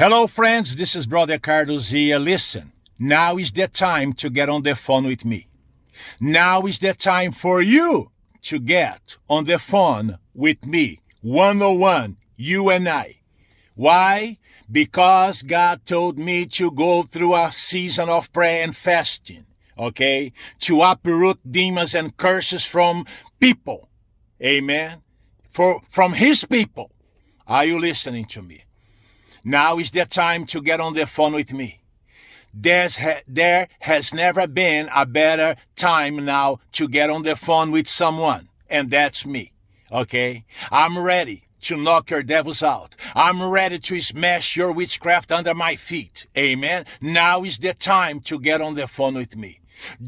Hello, friends. This is Brother Carlos here. Listen, now is the time to get on the phone with me. Now is the time for you to get on the phone with me, one on one, you and I. Why? Because God told me to go through a season of prayer and fasting, okay? To uproot demons and curses from people. Amen. For from his people. Are you listening to me? Now is the time to get on the phone with me. There's ha- there has never been a better time now to get on the phone with someone, and that's me. Okay? I'm ready to knock your devils out. I'm ready to smash your witchcraft under my feet. Amen. Now is the time to get on the phone with me.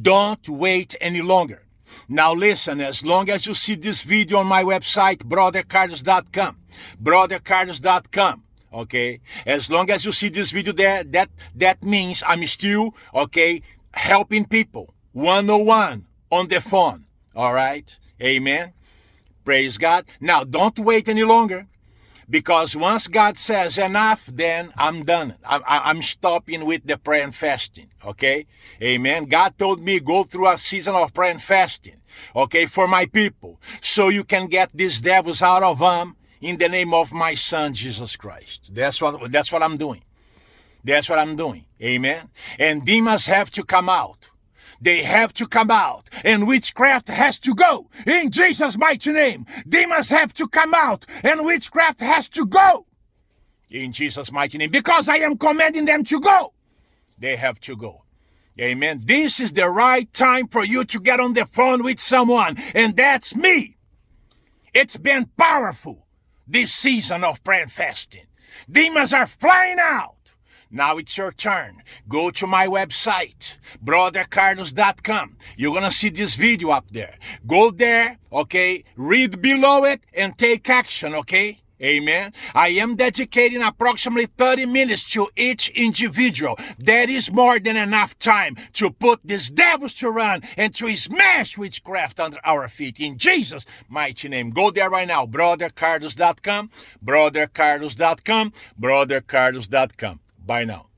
Don't wait any longer. Now listen, as long as you see this video on my website, brothercarlos.com, brothercarlos.com, okay? As long as you see this video there that that means i'm still okay helping people. One-on-one on the phone all right? Amen? Praise god. Now don't wait any longer because once god says enough then i'm done. I'm, I'm stopping with the prayer and fasting okay? Amen? God told me go through a season of prayer and fasting okay for my people so you can get these devils out of them in the name of my son Jesus Christ. That's what that's what I'm doing. That's what I'm doing. Amen. And demons have to come out. They have to come out. And witchcraft has to go. In Jesus' mighty name. Demons have to come out. And witchcraft has to go. In Jesus' mighty name. Because I am commanding them to go. They have to go. Amen. This is the right time for you to get on the phone with someone. And that's me. It's been powerful this season of prayer and fasting. Demons are flying out. Now it's your turn. Go to my website, brothercarlos.com. You're going to see this video up there. Go there, okay? Read below it and take action, okay? Amen. I am dedicating approximately 30 minutes to each individual. That is more than enough time to put these devils to run and to smash witchcraft under our feet. In Jesus' mighty name. Go there right now. BrotherCarlos.com, BrotherCarlos.com, BrotherCarlos.com. Bye now.